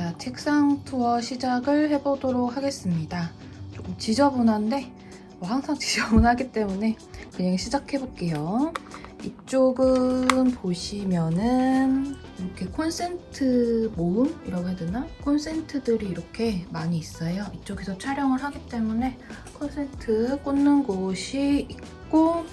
자, 책상 투어 시작을 해보도록 하겠습니다. 조금 지저분한데 뭐 항상 지저분하기 때문에 그냥 시작해볼게요. 이쪽은 보시면은 이렇게 콘센트 모음이라고 해야 되나? 콘센트들이 이렇게 많이 있어요. 이쪽에서 촬영을 하기 때문에 콘센트 꽂는 곳이 있고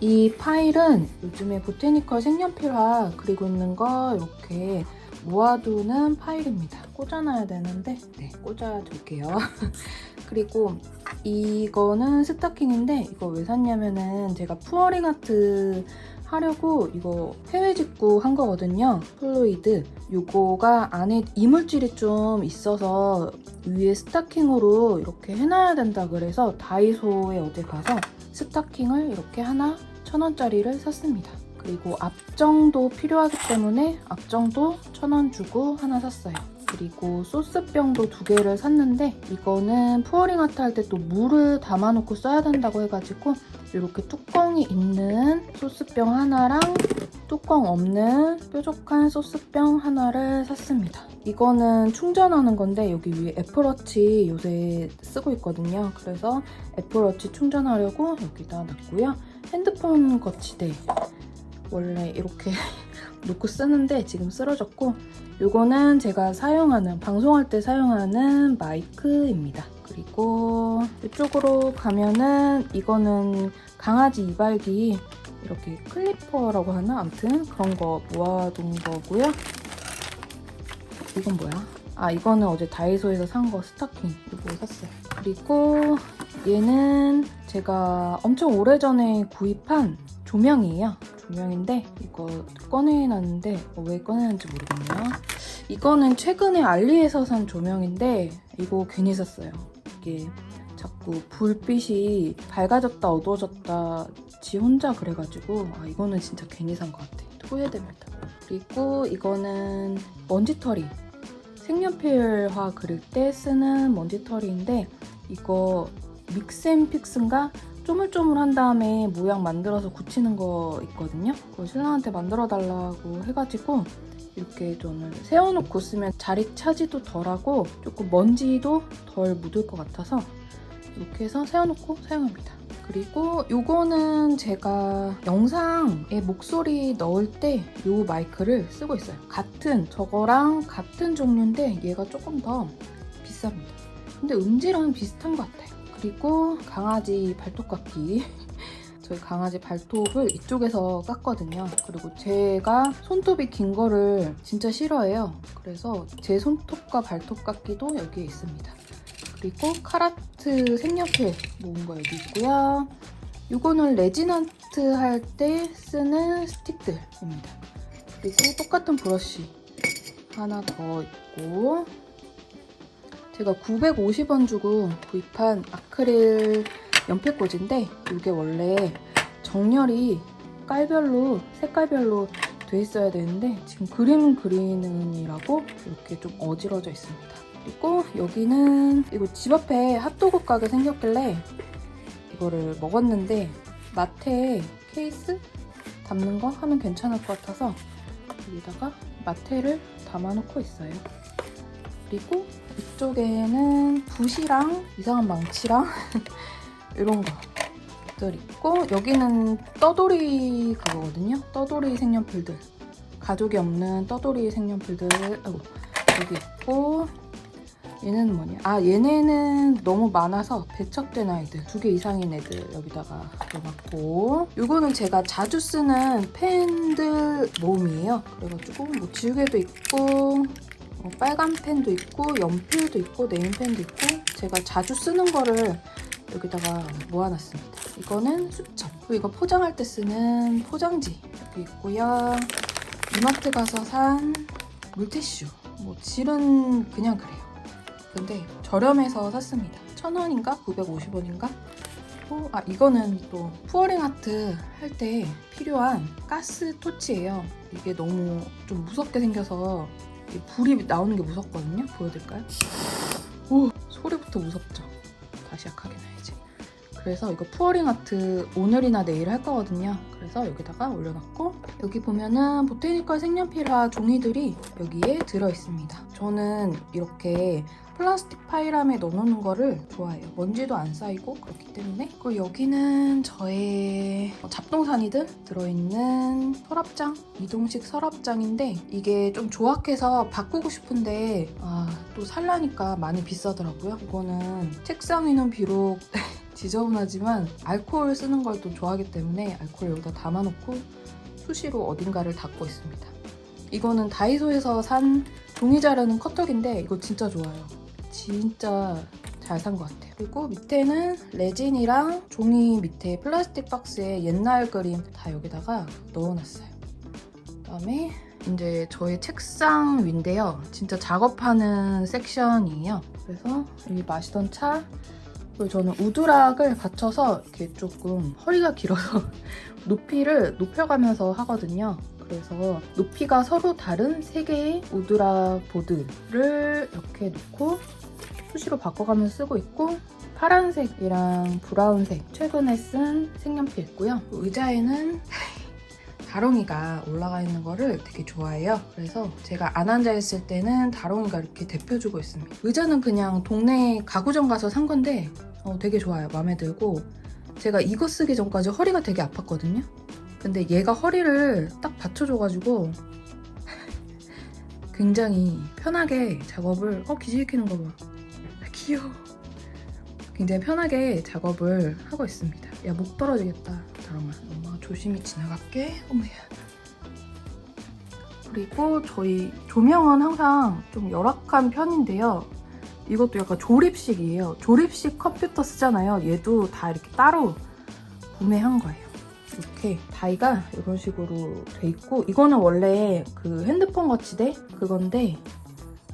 이 파일은 요즘에 보테니컬 색연필화 그리고 있는 거 이렇게 모아두는 파일입니다. 꽂아놔야 되는데 네, 꽂아둘게요. 그리고 이거는 스타킹인데 이거 왜 샀냐면은 제가 pouring art 하려고 이거 해외 직구 한 거거든요. fluid. 이거가 안에 이물질이 좀 있어서 위에 스타킹으로 이렇게 해놔야 된다 그래서 다이소에 어제 가서 스타킹을 이렇게 하나 천 원짜리를 샀습니다. 그리고 압정도 필요하기 때문에 압정도 천 원 주고 하나 샀어요. 그리고 소스병도 두 개를 샀는데 이거는 pouring art 할 때 또 물을 담아놓고 써야 된다고 해가지고 이렇게 뚜껑이 있는 소스병 하나랑 뚜껑 없는 뾰족한 소스병 하나를 샀습니다. 이거는 충전하는 건데 여기 위에 애플워치 요새 쓰고 있거든요. 그래서 애플워치 충전하려고 여기다 놨고요. 핸드폰 거치대 원래 이렇게 놓고 쓰는데 지금 쓰러졌고 이거는 제가 사용하는 방송할 때 사용하는 마이크입니다. 그리고 이쪽으로 가면은 이거는 강아지 이발기 이렇게 클리퍼라고 하나? 아무튼 그런 거 모아둔 거고요. 이건 뭐야? 아 이거는 어제 다이소에서 산 거 스타킹 이거 샀어요. 그리고 얘는 제가 엄청 오래전에 구입한 조명이에요. 조명인데 이거 꺼내놨는데 어, 왜 꺼내놨는지 모르겠네요. 이거는 최근에 알리에서 산 조명인데 이거 괜히 샀어요. 이게 자꾸 불빛이 밝아졌다 어두워졌다 지 혼자 그래가지고 아 이거는 진짜 괜히 산 것 같아. 후회됩니다. 그리고 이거는 먼지털이 색연필화 그릴 때 쓰는 먼지털이인데 이거 믹스앤픽스인가 쪼물쪼물한 다음에 모양 만들어서 굳히는 거 있거든요. 그거 신랑한테 만들어 달라고 해가지고 이렇게 저는 세워놓고 쓰면 자리 차지도 덜하고 조금 먼지도 덜 묻을 것 같아서 이렇게 해서 세워놓고 사용합니다. 그리고 이거는 제가 영상에 목소리 넣을 때 이 마이크를 쓰고 있어요. 같은 저거랑 같은 종류인데 얘가 조금 더 비쌉니다. 근데 음질은 비슷한 것 같아요. 그리고 강아지 발톱 깎기 저희 강아지 발톱을 이쪽에서 깎거든요. 그리고 제가 손톱이 긴 거를 진짜 싫어해요. 그래서 제 손톱과 발톱 깎기도 여기에 있습니다. 그리고 카라트 색연필 모은 거 여기 있고요. 이거는 레진아트 할 때 쓰는 스틱들입니다. 그리고 똑같은 브러쉬 하나 더 있고 제가 950원 주고 구입한 아크릴 연필꽂인데 이게 원래 정렬이 깔별로 색깔별로 돼 있어야 되는데 지금 그림 그리는이라고 이렇게 좀 어지러져 있습니다. 그리고 여기는 이거 집 앞에 핫도그 가게 생겼길래 이거를 먹었는데 마테 케이스 담는 거 하면 괜찮을 것 같아서 여기다가 마테를 담아놓고 있어요. 그리고 이쪽에는 붓이랑 이상한 망치랑 이런 것들 있고 여기는 떠돌이 그거거든요. 떠돌이 색연필들. 가족이 없는 떠돌이 색연필들. 아이고, 여기 있고 얘는 뭐냐? 아 얘네는 너무 많아서 배척된 아이들. 두 개 이상인 애들 여기다가 넣어놨고. 이거는 제가 자주 쓰는 펜들 모음이에요. 그래가지고 뭐 지우개도 있고 뭐 빨간 펜도 있고 연필도 있고 네임펜도 있고 제가 자주 쓰는 거를 여기다가 모아놨습니다. 이거는 수첩. 그리고 이거 포장할 때 쓰는 포장지 여기 있고요. 이마트 가서 산 물티슈. 뭐 질은 그냥 그래요. 근데 저렴해서 샀습니다. 1,000원인가? 950원인가? 또, 아 이거는 또 푸어링 아트 할 때 필요한 가스 토치예요. 이게 너무 좀 무섭게 생겨서 이 불이 나오는 게 무섭거든요. 보여드릴까요? 오 소리부터 무섭죠. 다시 약하게 놔야지. 그래서 이거 pouring art 오늘이나 내일 할 거거든요. 그래서 여기다가 올려놨고 여기 보면은 botanical 색연필화 종이들이 여기에 들어있습니다. 저는 이렇게 플라스틱 파일함에 넣어놓는 거를 좋아해요. 먼지도 안 쌓이고 그렇기 때문에 그리고 여기는 저의 잡동사니들 들어있는 서랍장 이동식 서랍장인데 이게 좀 조악해서 바꾸고 싶은데 아, 또 살라니까 많이 비싸더라고요. 이거는 책상 위는 비록 지저분하지만 알코올 쓰는 걸 또 좋아하기 때문에 알코올 여기다 담아놓고 수시로 어딘가를 닦고 있습니다. 이거는 다이소에서 산 종이 자르는 커터기인데 이거 진짜 좋아요. 진짜 잘 산 것 같아요. 그리고 밑에는 레진이랑 종이 밑에 플라스틱 박스에 옛날 그림 다 여기다가 넣어놨어요. 그다음에 이제 저의 책상 위인데요. 진짜 작업하는 섹션이에요. 그래서 여기 마시던 차 그리고 저는 우드락을 받쳐서 이렇게 조금 허리가 길어서 높이를 높여가면서 하거든요. 그래서 높이가 서로 다른 세 개의 우드락 보드를 이렇게 놓고 수시로 바꿔가면서 쓰고 있고 파란색이랑 브라운색 최근에 쓴 색연필 있고요. 의자에는 다롱이가 올라가 있는 거를 되게 좋아해요. 그래서 제가 안 앉아 있을 때는 다롱이가 이렇게 대표주고 있습니다. 의자는 그냥 동네 가구점 가서 산 건데 어, 되게 좋아요. 마음에 들고 제가 이거 쓰기 전까지 허리가 되게 아팠거든요. 근데 얘가 허리를 딱 받쳐줘가지고 굉장히 편하게 작업을 어 기질 키는 거 봐. 아, 귀여워. 굉장히 편하게 작업을 하고 있습니다. 야 목 떨어지겠다. 다롱아. 엄마가 조심히 지나갈게. 어머야. 그리고 저희 조명은 항상 좀 열악한 편인데요. 이것도 약간 조립식이에요. 조립식 컴퓨터 쓰잖아요. 얘도 다 이렇게 따로 구매한 거예요. 이렇게 다이가 이런 식으로 돼 있고 이거는 원래 그 핸드폰 거치대 그건데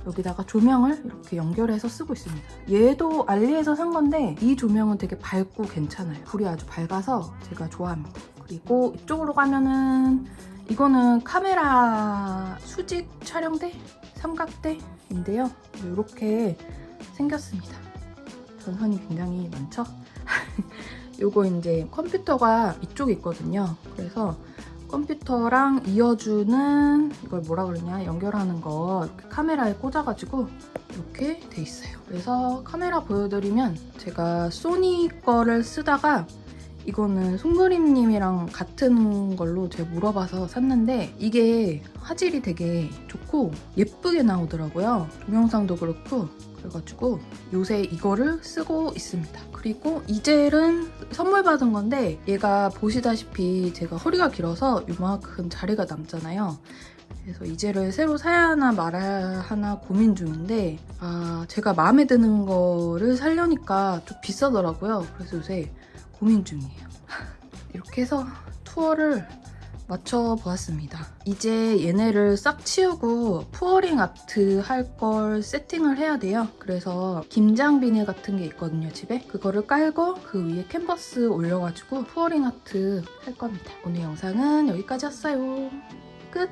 여기다가 조명을 이렇게 연결해서 쓰고 있습니다. 얘도 알리에서 산 건데 이 조명은 되게 밝고 괜찮아요. 불이 아주 밝아서 제가 좋아합니다. 그리고 이쪽으로 가면은 이거는 카메라 수직 촬영대? 삼각대인데요. 이렇게 생겼습니다. 전선이 굉장히 많죠? 요거 이제 컴퓨터가 이쪽에 있거든요. 그래서 컴퓨터랑 이어주는 이걸 뭐라 그러냐 연결하는 거 이렇게 카메라에 꽂아가지고 이렇게 돼 있어요. 그래서 카메라 보여드리면 제가 소니 거를 쓰다가 이거는 송그림님이랑 같은 걸로 제가 물어봐서 샀는데 이게 화질이 되게 좋고 예쁘게 나오더라고요. 동영상도 그렇고 그래가지고 요새 이거를 쓰고 있습니다. 그리고 이 젤은 선물 받은 건데 얘가 보시다시피 제가 허리가 길어서 요만큼 자리가 남잖아요. 그래서 이 젤을 새로 사야 하나 말아야 하나 고민 중인데 아 제가 마음에 드는 거를 살려니까 좀 비싸더라고요. 그래서 요새 고민 중이에요. 이렇게 해서 투어를 마쳐보았습니다. 이제 얘네를 싹 치우고 pouring art 할 걸 세팅을 해야 돼요. 그래서 김장 비닐 같은 게 있거든요, 집에. 그거를 깔고 그 위에 캔버스 올려가지고 pouring art 할 겁니다. 오늘 영상은 여기까지였어요. 끝!